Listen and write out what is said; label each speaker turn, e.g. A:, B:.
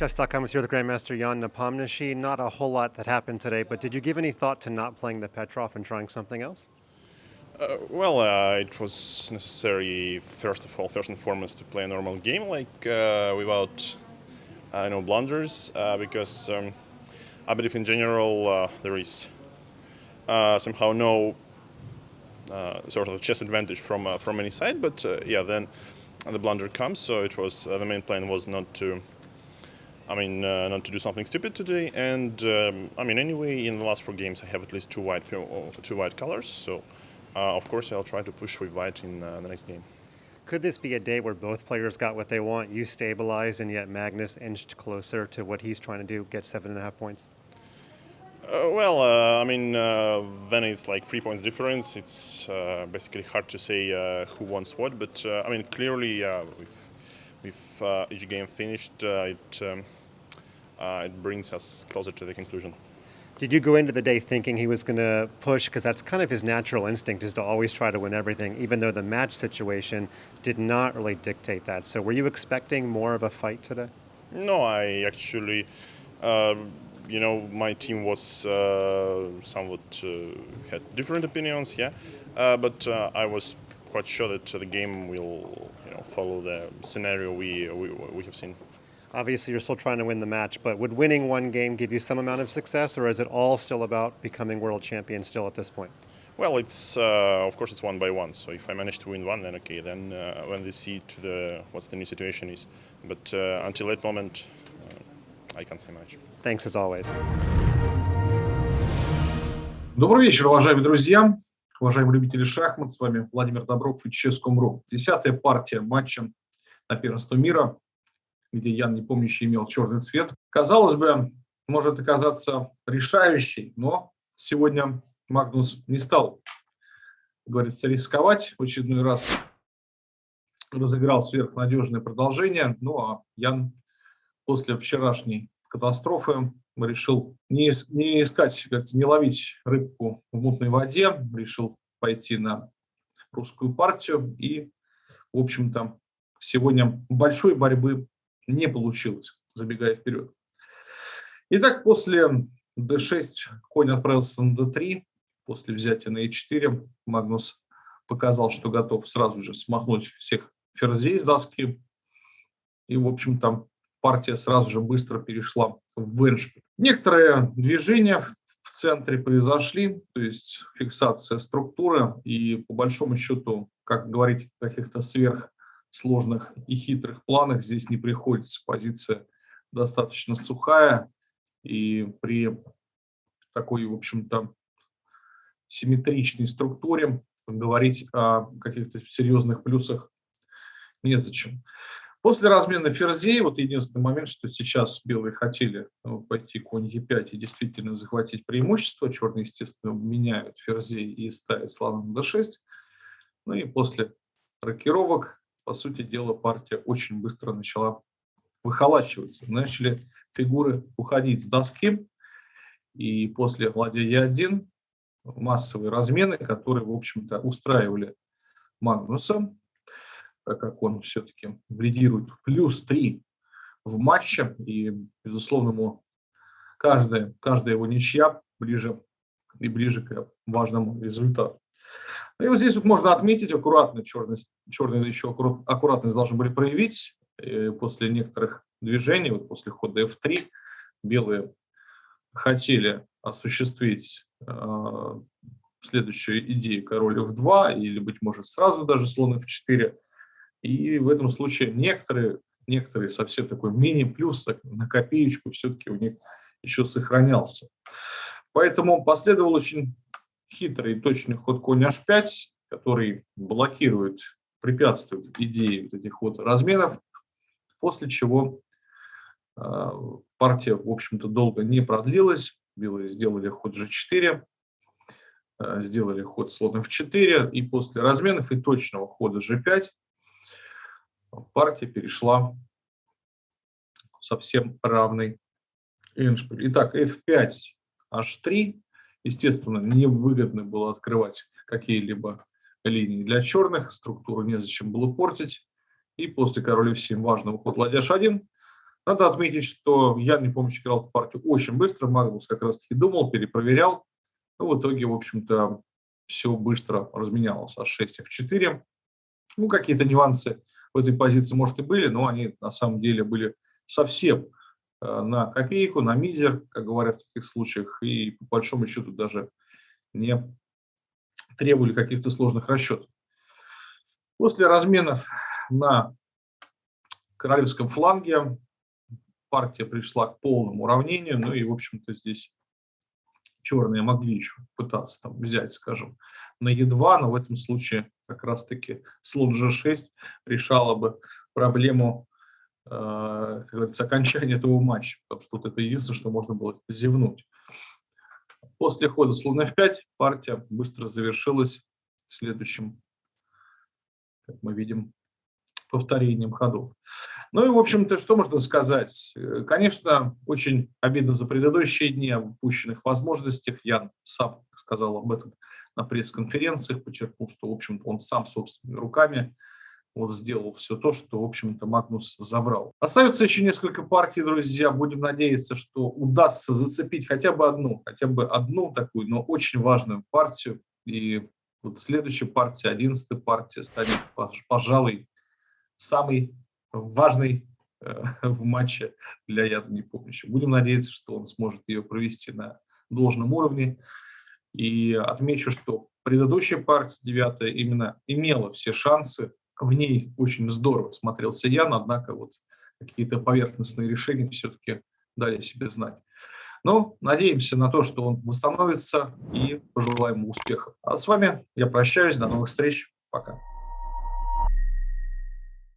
A: Chess.com is here with Grandmaster Jan Nepomniachtchi. Not a whole lot that happened today, but did you give any thought to not playing the Petrov and trying something else?
B: Uh, well, uh, it was necessary, first of all, first and foremost, to play a normal game, like uh, without, uh, no blunders, uh, because um, I believe in general uh, there is somehow no sort of chess advantage from from any side. But yeah, then the blunder comes. So it was the main plan was not to I mean, uh, not to do something stupid today. And um, I mean, anyway, in the last four games, I have at least two white two white colors. So, uh, of course, I'll try to push with white in uh, the next game.
A: Could this be a day where both players got what they want? You stabilized, and yet Magnus inched closer to what he's trying to do, get seven and a half points.
B: Uh, well, uh, I mean, uh, then it's like three points difference. It's basically hard to say who wants what, but I mean, clearly, with with each game finished, it. Um, uh, it brings us closer to the conclusion.
A: Did you go into the day thinking he was going to push? Because that's kind of his natural instinct is to always try to win everything, even though the match situation did not really dictate that. So were you expecting more of a fight today?
B: No, I actually, uh, you know, my team was uh, somewhat uh, had different opinions, yeah, uh, but uh, I was quite sure that the game will, you know, follow the scenario we, we, we have seen.
A: Obviously, you're still trying to win the match, but would winning one game give you some amount of success, or is it all still about becoming world champion still at this point?
B: Well, it's uh, of course it's one by one. So if I manage to win one, then okay. Then uh, when we see to the what's the new situation is, but uh, until that moment, uh, I can't say much.
A: Thanks as always.
C: Добрый вечер, уважаемые друзья, уважаемые любители шахмат. С вами Владимир Добров и Chess.com.ru. Десятая партия матча на первенство мира где Ян Непомнящий имел черный цвет. Казалось бы, может оказаться решающей, но сегодня Магнус не стал, говорится, рисковать. В очередной раз разыграл сверхнадежное продолжение. Ну а Ян после вчерашней катастрофы решил не, не искать, говорится, не ловить рыбку в мутной воде, решил пойти на русскую партию. И, в общем-то, сегодня большой борьбы не получилось, забегая вперед. Итак, после d6 конь отправился на d3, после взятия на e4 Магнус показал, что готов сразу же смахнуть всех ферзей с доски. И, в общем-то, партия сразу же быстро перешла в эншпиль. Некоторые движения в центре произошли, то есть фиксация структуры, и по большому счету, как говорить каких-то сверх сложных и хитрых планах здесь не приходится. Позиция достаточно сухая, и при такой, в общем-то, симметричной структуре говорить о каких-то серьезных плюсах незачем. После размена ферзей, вот единственный момент, что сейчас белые хотели ну, пойти конь e5 и действительно захватить преимущество, черные, естественно, меняют ферзей и ставят слона на d6. Ну и после рокировок по сути дела, партия очень быстро начала выхолачиваться. Начали фигуры уходить с доски, и после ладья Е1 массовые размены, которые, в общем-то, устраивали Магнуса, так как он все-таки лидирует плюс 3 в матче, и, безусловно, ему каждая, каждая его ничья ближе и ближе к важному результату. И вот здесь вот можно отметить аккуратно, черность, черные еще аккуратность должны были проявить э, после некоторых движений, вот после хода f3 белые хотели осуществить э, следующую идею король f2 или, быть может, сразу даже слон f4. И в этом случае некоторые, некоторые совсем такой мини-плюс на копеечку все-таки у них еще сохранялся. Поэтому последовал очень хитрый точный ход конь h5, который блокирует, препятствует идее вот этих вот разменов, после чего э, партия, в общем-то, долго не продлилась. Белые сделали ход g4, э, сделали ход слон f4, и после разменов и точного хода g5 партия перешла совсем равный эншпиль. Итак, f5, h3, Естественно, невыгодно было открывать какие-либо линии для черных, структуру незачем было портить. И после король f7 важного ход ладья h1 Надо отметить, что Ян Непомнящий играл эту партию очень быстро, Магнус как раз-таки думал, перепроверял. Ну, в итоге, в общем-то, все быстро разменялось. А6, F4. Ну, какие-то нюансы в этой позиции, может, и были, но они на самом деле были совсем на копейку, на мизер, как говорят в таких случаях, и по большому счету даже не требовали каких-то сложных расчетов. После разменов на королевском фланге партия пришла к полному уравнению, ну и, в общем-то, здесь черные могли еще пытаться там взять, скажем, на Е2, но в этом случае как раз-таки слон G6 решала бы проблему, э, как говорится, окончания этого матча, потому что вот это единственное, что можно было зевнуть. После хода слон F5 партия быстро завершилась следующим, как мы видим, повторением ходов. Ну и, в общем-то, что можно сказать? Э, конечно, очень обидно за предыдущие дни об упущенных возможностях. Ян сам сказал об этом на пресс-конференциях, подчеркнул, что, в общем-то, он сам собственными руками вот сделал все то, что, в общем-то, Магнус забрал. Остается еще несколько партий, друзья. Будем надеяться, что удастся зацепить хотя бы одну, хотя бы одну такую, но очень важную партию. И вот следующая партия, одиннадцатая партия, станет, пожалуй, самый важный э, в матче для Яда помощи. Будем надеяться, что он сможет ее провести на должном уровне. И отмечу, что предыдущая партия, девятая, именно имела все шансы. В ней очень здорово смотрелся Ян, однако вот какие-то поверхностные решения все-таки дали себе знать. Но надеемся на то, что он восстановится и пожелаем ему успеха. А с вами я прощаюсь. До новых встреч. Пока.